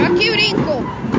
Aqui, brinco!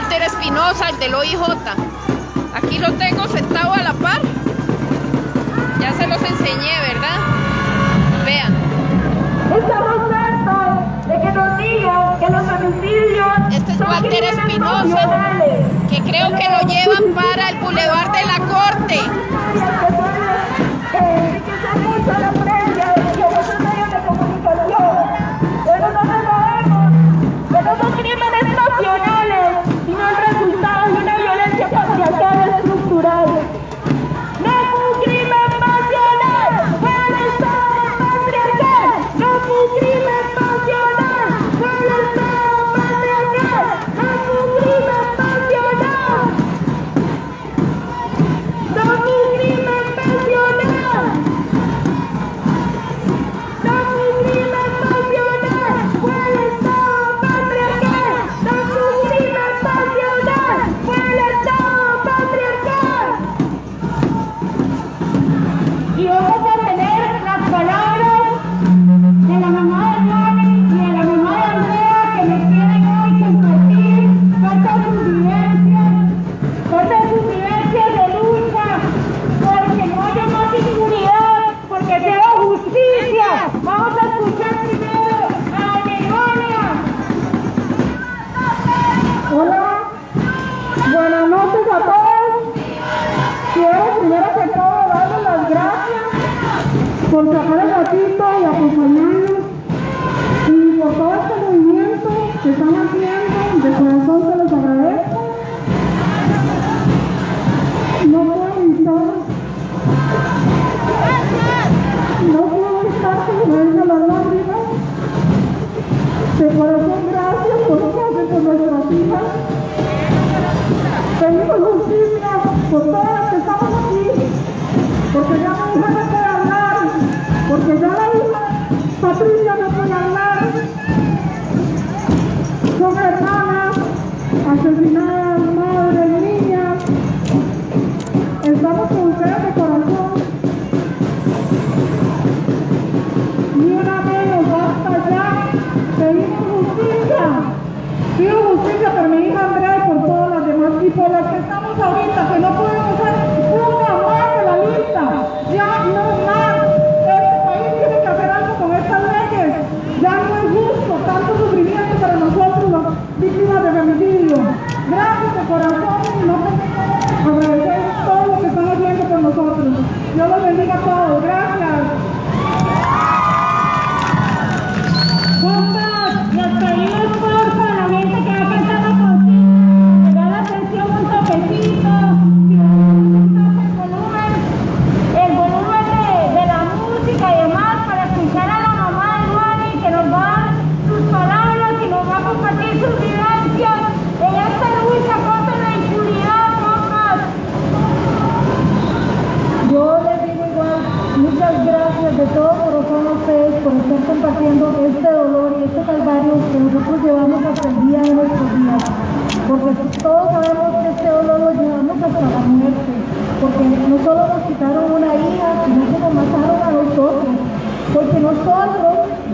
Walter Espinosa, el del OIJ. Aquí lo tengo sentado a la par. Ya se los enseñé, ¿verdad? Vean. Estamos hartos de que nos digan que los domicilios Este es Walter Espinosa, que creo que lo llevan para el Boulevard de la Corte. y acompañarnos y por todo este movimiento que están haciendo. vamos a buscar de corazón. Ni una menos, basta ya. Pedimos justicia. Pido justicia por mi hija Andrea y por todas las demás y por las que estamos ahorita, que no.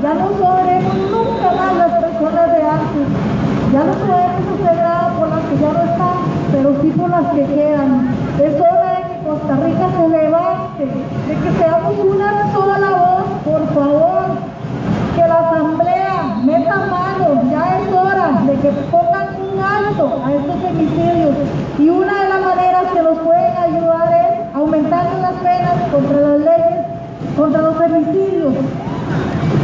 Ya no sabremos nunca más las personas de antes, ya no podemos hacer por las que ya no están, pero sí por las que quedan. Es hora de que Costa Rica se levante, de que seamos una sola voz, por favor, que la asamblea meta mano, ya es hora de que pongan un alto a estos femicidios. Y una de las maneras que nos pueden ayudar es aumentando las penas contra las leyes, contra los femicidios,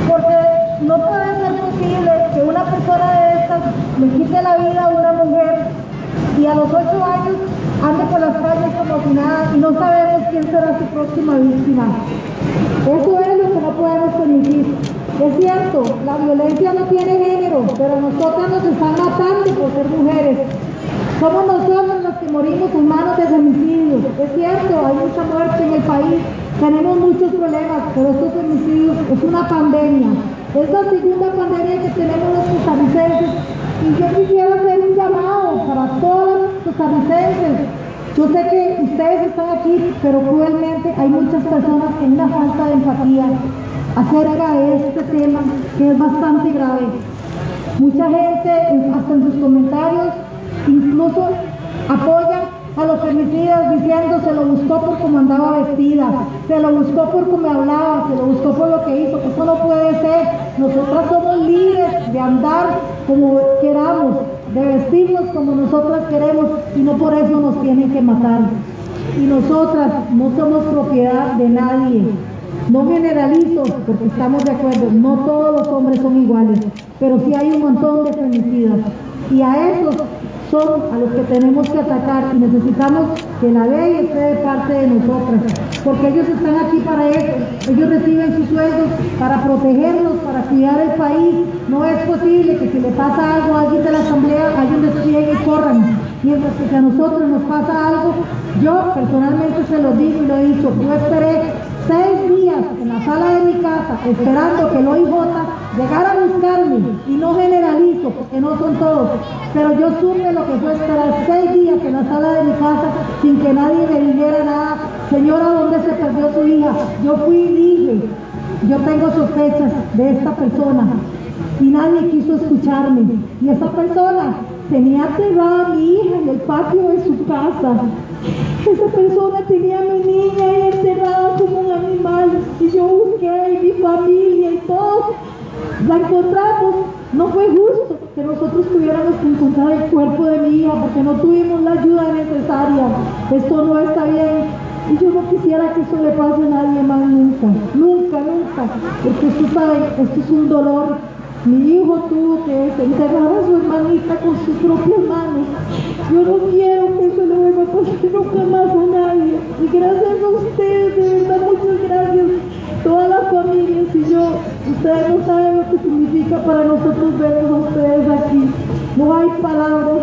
porque no puede ser posible que una persona de estas le quite la vida a una mujer y a los ocho años ande por las calles como si nada y no sabemos quién será su próxima víctima. Eso es lo que no podemos permitir. Es cierto, la violencia no tiene género, pero nosotras nos están matando por ser mujeres. Somos nosotros los que morimos en manos de femicidios. Es cierto, hay mucha muerte en el país, tenemos muchos problemas, pero estos femicidios es una pandemia. Es la segunda pandemia que tenemos los costarricenses y yo quisiera hacer un llamado para todos los costarricenses. Yo sé que ustedes están aquí, pero cruelmente hay muchas personas hay una falta de empatía acerca de este tema que es bastante grave. Mucha gente, hasta en sus comentarios, incluso apoya a los femicidas diciendo se lo buscó por cómo andaba vestida, se lo buscó por cómo hablaba, se lo buscó por lo que hizo. Eso no puede ser. Nosotras somos libres de andar como queramos, de vestirnos como nosotras queremos y no por eso nos tienen que matar. Y nosotras no somos propiedad de nadie. No generalizo, porque estamos de acuerdo, no todos los hombres son iguales, pero sí hay un montón de femicidas. Y a esos son a los que tenemos que atacar y necesitamos que la ley esté de parte de nosotras, porque ellos están aquí para eso, ellos reciben sus sueldos para protegerlos, para cuidar el país. No es posible que si le pasa algo a alguien de la asamblea, alguien despliegue y corran. Mientras que a nosotros nos pasa algo, yo personalmente se lo digo y lo he dicho, yo esperé seis días en la sala de mi casa esperando que el OIJ llegara a buscarme. Y no generalizo porque no son todos, pero yo supe lo que fue esperar seis días en la sala de mi casa sin que nadie me dijera nada, señora, ¿dónde se perdió su hija? Yo fui y dije, yo tengo sospechas de esta persona. Y nadie quiso escucharme. Y esa persona tenía aterrada a mi hija en el patio de su casa. Esa persona tenía a mi niña ahí enterrada la encontramos. No fue justo que nosotros tuviéramos que encontrar el cuerpo de mi hija porque no tuvimos la ayuda necesaria. Esto no está bien. Y yo no quisiera que eso le pase a nadie más nunca, nunca, nunca, porque usted sabe, esto es un dolor mi hijo tuvo que enterrar a su hermanita con sus propias manos. Yo no quiero que eso le vuelva a pasar nunca más a nadie. Y gracias a ustedes, de muchas gracias. Todas las familias y yo, ustedes no saben lo que significa para nosotros verlos a ustedes aquí. No hay palabras,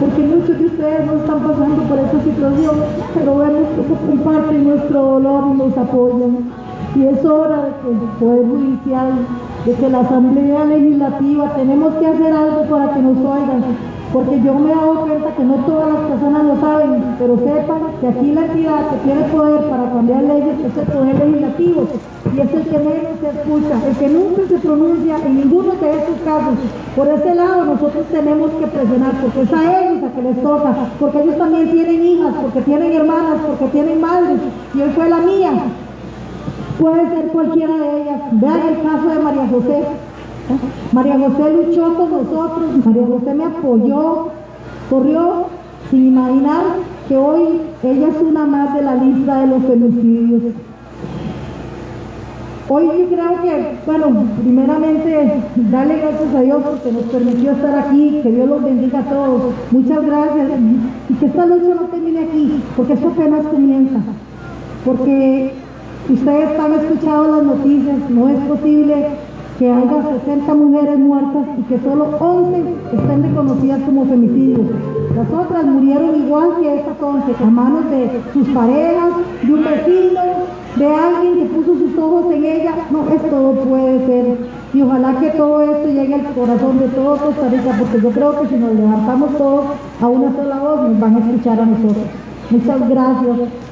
porque muchos de ustedes no están pasando por esta situación, pero vemos que comparten nuestro dolor y nos apoyan. Y es hora de que el Poder Judicial de que la Asamblea Legislativa tenemos que hacer algo para que nos oigan, porque yo me he cuenta que no todas las personas lo saben, pero sepan que aquí la entidad que tiene poder para cambiar leyes es el Poder Legislativo y es el que menos se escucha, el que nunca se pronuncia en ninguno de estos casos. Por ese lado nosotros tenemos que presionar, porque es a ellos a que les toca, porque ellos también tienen hijas, porque tienen hermanas, porque tienen madres, y hoy fue la mía, puede ser cualquiera de ellas. Vean el caso de María José. María José luchó con nosotros, María José me apoyó, corrió sin imaginar que hoy ella es una más de la lista de los femicidios. Hoy yo creo que, bueno, primeramente darle gracias a Dios porque nos permitió estar aquí, que Dios los bendiga a todos. Muchas gracias y que esta lucha no termine aquí, porque esto apenas comienza. Porque Ustedes han escuchado las noticias, no es posible que haya 60 mujeres muertas y que solo 11 estén reconocidas como femicidios. Las otras murieron igual que estas 11, a manos de sus parejas, de un vecino, de alguien que puso sus ojos en ella. No, esto no puede ser. Y ojalá que todo esto llegue al corazón de todos Costa Rica, porque yo creo que si nos levantamos todos a una sola voz, nos van a escuchar a nosotros. Muchas gracias.